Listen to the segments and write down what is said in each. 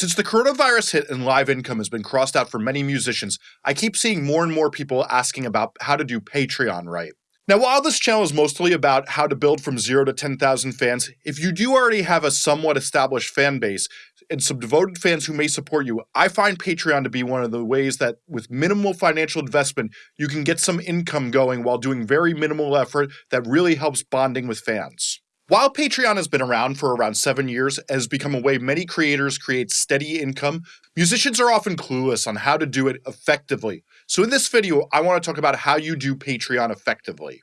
Since the coronavirus hit and live income has been crossed out for many musicians, I keep seeing more and more people asking about how to do Patreon right. Now, while this channel is mostly about how to build from zero to 10,000 fans, if you do already have a somewhat established fan base and some devoted fans who may support you, I find Patreon to be one of the ways that, with minimal financial investment, you can get some income going while doing very minimal effort that really helps bonding with fans. While Patreon has been around for around seven years and has become a way many creators create steady income, musicians are often clueless on how to do it effectively. So in this video, I want to talk about how you do Patreon effectively.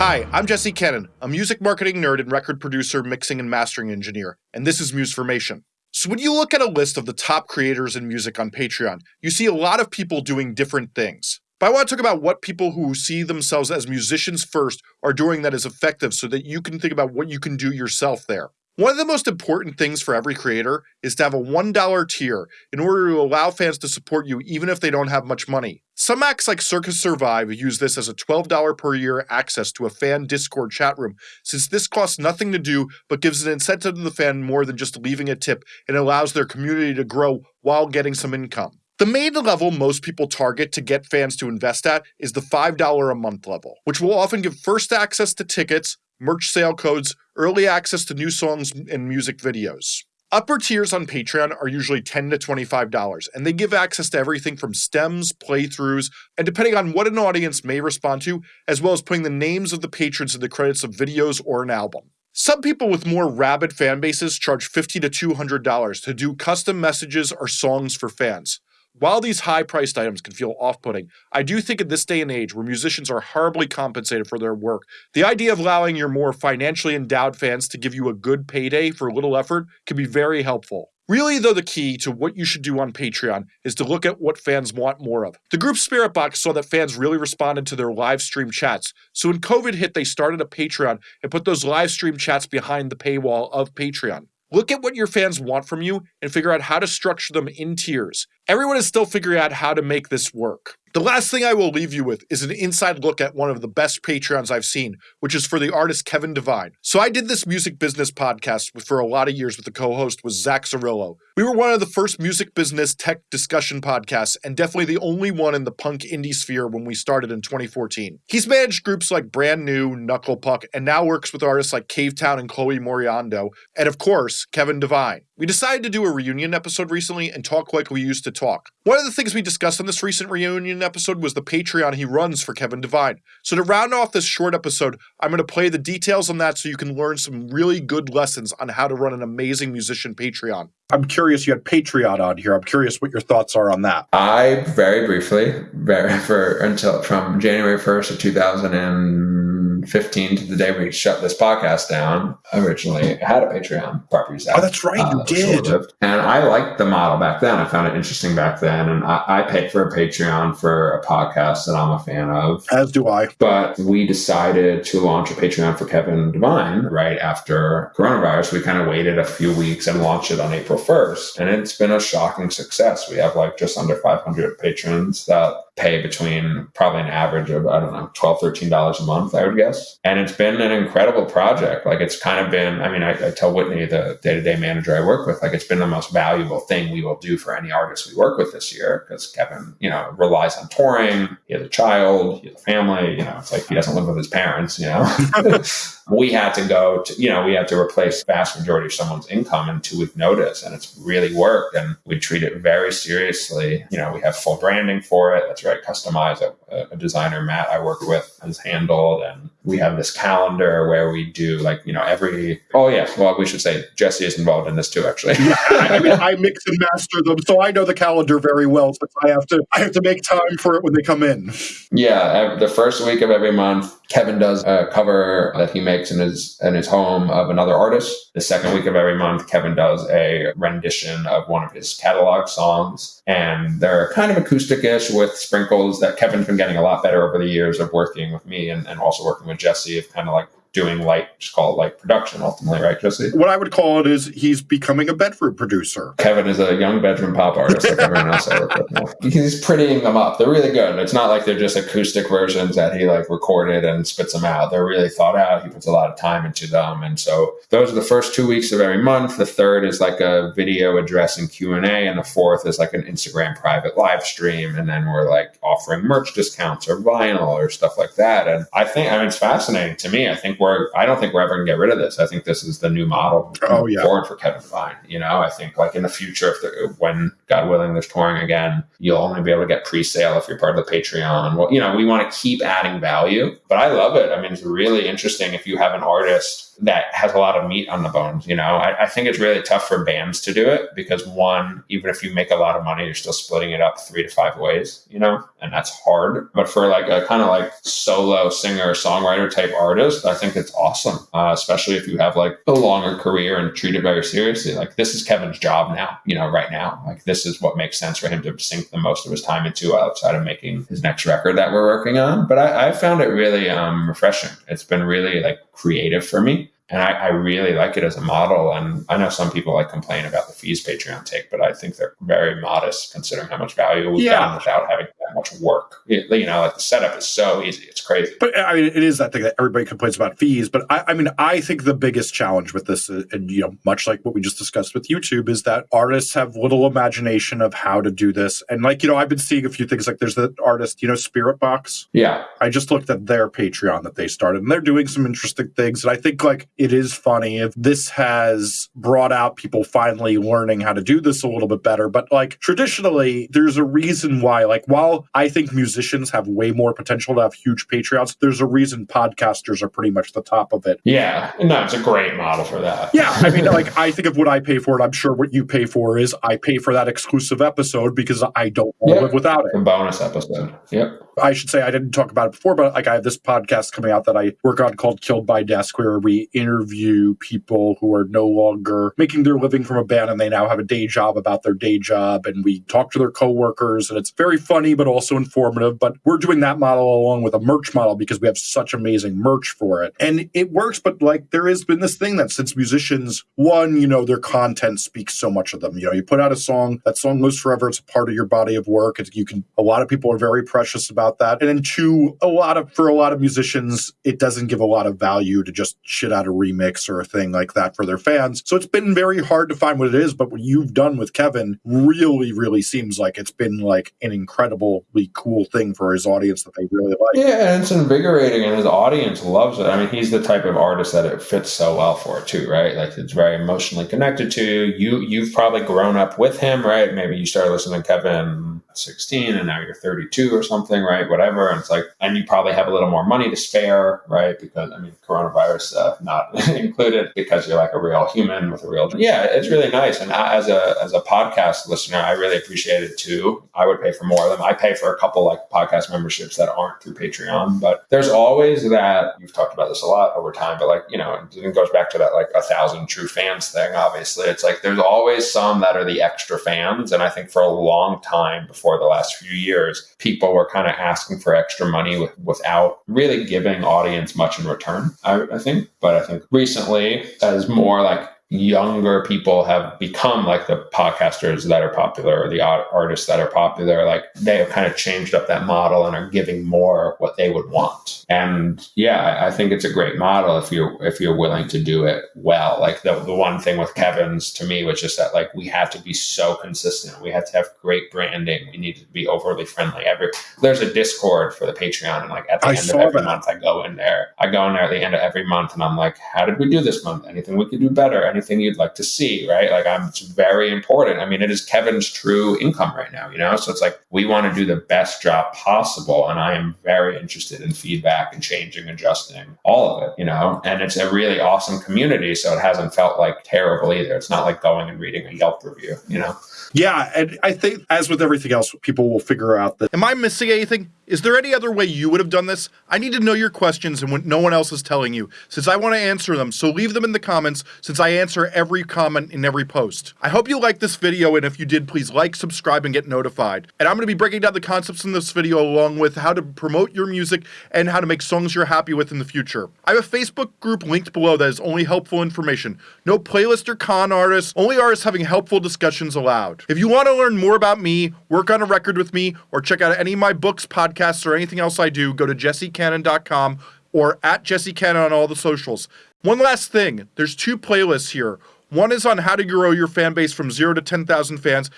Hi, I'm Jesse Cannon, a music marketing nerd and record producer, mixing and mastering engineer, and this is Musformation. So when you look at a list of the top creators in music on Patreon, you see a lot of people doing different things. But I want to talk about what people who see themselves as musicians first are doing that is effective so that you can think about what you can do yourself there. One of the most important things for every creator is to have a $1 tier in order to allow fans to support you even if they don't have much money. Some acts like Circa Survive use this as a $12 per year access to a fan Discord chat room, since this costs nothing to do but gives an incentive to the fan more than just leaving a tip and allows their community to grow while getting some income. The main level most people target to get fans to invest at is the $5 a month level, which will often give first access to tickets, merch sale codes, early access to new songs and music videos. Upper tiers on Patreon are usually 10 to $25, and they give access to everything from stems, playthroughs, and depending on what an audience may respond to, as well as putting the names of the patrons in the credits of videos or an album. Some people with more rabid fan bases charge 50 to $200 to do custom messages or songs for fans. While these high priced items can feel off putting, I do think in this day and age where musicians are horribly compensated for their work, the idea of allowing your more financially endowed fans to give you a good payday for a little effort can be very helpful. Really, though, the key to what you should do on Patreon is to look at what fans want more of. The group Spiritbox saw that fans really responded to their live stream chats, so when COVID hit, they started a Patreon and put those live stream chats behind the paywall of Patreon. Look at what your fans want from you and figure out how to structure them in tiers. Everyone is still figuring out how to make this work. The last thing I will leave you with is an inside look at one of the best Patreons I've seen, which is for the artist Kevin Devine. So I did this music business podcast for a lot of years with the co-host was Zack Zarrillo. We were one of the first music business tech discussion podcasts and definitely the only one in the punk indie sphere when we started in 2014. He's managed groups like Brand New, Knuckle Puck, and now works with artists like Cavetown and Chloe Moriondo, and of course, Kevin Devine. We decided to do a reunion episode recently and talk like we used to talk. One of the things we discussed in this recent reunion episode was the Patreon he runs for Kevin Devine. So to round off this short episode, I'm going to play the details on that so you can learn some really good lessons on how to run an amazing musician Patreon. I'm curious, you had Patreon on here. I'm curious what your thoughts are on that. I very briefly, very for until from January 1st of 2015 to the day we shut this podcast down, originally had a Patreon properties. Oh, that's right, you uh, did. And I liked the model back then. I found it interesting back then. And I, I paid for a Patreon for a podcast that I'm a fan of. As do I. But we decided to launch a Patreon for Kevin Devine right after coronavirus. We kind of waited a few weeks and launched it on April 1st. And it's been a shocking success. We have like just under 500 patrons that pay between probably an average of, I don't know, 12 $13 a month, I would guess. And it's been an incredible project. Like it's kind of been, I mean, I, I tell Whitney, the day to day manager I work with, like it's been the most valuable thing we will do for any artist we work with this year because Kevin, you know, relies on touring. He has a child, he has a family, you know, it's like he doesn't live with his parents, you know. we had to go to, you know, we had to replace vast majority of someone's income in two week notice. And it's really worked. And we treat it very seriously. You know, we have full branding for it. That's very customize A, a, designer, Matt, I work with, has handled, and we have this calendar where we do like you know every. Oh yeah, well we should say Jesse is involved in this too. Actually, I mean I mix and master them, so I know the calendar very well. So I have to I have to make time for it when they come in. Yeah, the first week of every month, Kevin does a cover that he makes in his in his home of another artist. The second week of every month, Kevin does a rendition of one of his catalog songs, and they're kind of acoustic-ish with sprinkles that Kevin's been getting a lot better over the years of working with me and, and also working with Jesse of kind of like doing light, just call it light production ultimately, right, Jesse? What I would call it is he's becoming a bedroom producer. Kevin is a young bedroom pop artist like everyone else I work with. He's prettying them up. They're really good. It's not like they're just acoustic versions that he like recorded and spits them out. They're really thought out. He puts a lot of time into them. And so those are the first two weeks of every month. The third is like a video address and Q&A. And the fourth is like an Instagram private live stream. And then we're like offering merch discounts or vinyl or stuff like that. And I think, I mean, it's fascinating to me. I think we're, I don't think we're ever going to get rid of this. I think this is the new model oh, yeah. forward for Kevin Devine. You know, I think like in the future, if the, when God willing, there's touring again, you'll only be able to get pre-sale if you're part of the Patreon. Well, you know, we want to keep adding value, but I love it. I mean, it's really interesting if you have an artist that has a lot of meat on the bones. You know, I, I, think it's really tough for bands to do it because one, even if you make a lot of money, you're still splitting it up three to five ways, you know, and that's hard. But for like a kind of like solo singer, songwriter type artist, I think it's awesome, uh, especially if you have like a longer career and treat it very seriously. Like this is Kevin's job now, you know, right now. Like this is what makes sense for him to sink the most of his time into outside of making his next record that we're working on. But I, I found it really um, refreshing. It's been really like creative for me and I, I, really like it as a model. And I know some people like complain about the fees Patreon take, but I think they're very modest considering how much value we've yeah. gotten without having that much work. It, you know, like the setup is so easy; it's crazy. But I mean, it is that thing that everybody complains about fees. But I, I mean, I think the biggest challenge with this, uh, and you know, much like what we just discussed with YouTube, is that artists have little imagination of how to do this. And like you know, I've been seeing a few things. Like there's the artist, you know, Spiritbox. Yeah, I just looked at their Patreon that they started, and they're doing some interesting things. And I think like it is funny if this has brought out people finally learning how to do this a little bit better. But like traditionally, there's a reason why, like, while I think musicians have way more potential to have huge Patreons, there's a reason podcasters are pretty much the top of it. Yeah. No, it's a great model for that. Yeah. I mean, like, I think of what I pay for it. I'm sure what you pay for is I pay for that exclusive episode because I don't want to live without it. A bonus episode. Yep. I should say I didn't talk about it before, but like I have this podcast coming out that I work on called Killed by Desk, where we interview people who are no longer making their living from a band and they now have a day job about their day job. And we talk to their coworkers and it's very funny, but also informative. But we're doing that model along with a merch model because we have such amazing merch for it. And it works, but like there has been this thing that since musicians, one, you know, their content speaks so much of them. You know, you put out a song, that song lives forever. It's a part of your body of work. It's, you can, a lot of people are very precious about about that. And then two, a lot of for a lot of musicians, it doesn't give a lot of value to just shit out a remix or a thing like that for their fans. So it's been very hard to find what it is. But what you've done with Kevin really, really seems like it's been like an incredibly cool thing for his audience that they really like. Yeah, and it's invigorating, and his audience loves it. I mean, he's the type of artist that it fits so well for too, right? Like it's very emotionally connected to you. You've probably grown up with him, right? Maybe you started listening to Kevin 16 and now you're 32 or something, right? Whatever. And it's like, and you probably have a little more money to spare, right? Because, I mean, coronavirus uh, not included because you're like a real human with a real, yeah, it's really nice. And as a, as a podcast listener, I really appreciate it too. I would pay for more of them. I pay for a couple like podcast memberships that aren't through Patreon, but there's always that, you've talked about this a lot over time, but like, you know, it goes back to that like a thousand true fans thing, obviously. It's like, there's always some that are the extra fans. And I think for a long time before the last few years, people were kind of asking for extra money with, without really giving audience much in return, I, I think. But I think recently, as more like younger people have become like the podcasters that are popular or the artists that are popular like they have kind of changed up that model and are giving more what they would want. And yeah i think it's a great model if you're if you're willing to do it well. Like the, the one thing with kevin's to me was just that like we have to be so consistent. We have to have great branding. We need to be overly friendly. Every there's a discord for the patreon and like at the I end of every that. month i go in there. I go in there at the end of every month and i'm like how did we do this month? Anything we could do better? Anything anything you'd like to see, right? Like I'm it's very important. I mean, it is Kevin's true income right now, you know? So it's like we want to do the best job possible. And I am very interested in feedback and changing, adjusting, all of it, you know? And it's a really awesome community. So it hasn't felt like terrible either. It's not like going and reading a Yelp review, you know? Yeah, and I think as with everything else, people will figure out that. Am I missing anything? Is there any other way you would have done this? I need to know your questions and when no one else is telling you, since I want to answer them. So leave them in the comments, since I answer every comment in every post. I hope you liked this video, and if you did, please like, subscribe, and get notified. And I'm going to be breaking down the concepts in this video along with how to promote your music and how to make songs you're happy with in the future. I have a Facebook group linked below that is only helpful information. No playlist or con artists, only artists having helpful discussions allowed. If you want to learn more about me, work on a record with me, or check out any of my books, podcasts, podcasts or anything else I do, go to jessecannon.com or at jessecannon on all the socials. One last thing there's two playlists here. One is on how to grow your fan base from zero to 10,000 fans,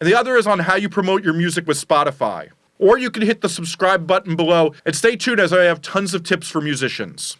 and the other is on how you promote your music with Spotify. Or you can hit the subscribe button below and stay tuned as I have tons of tips for musicians.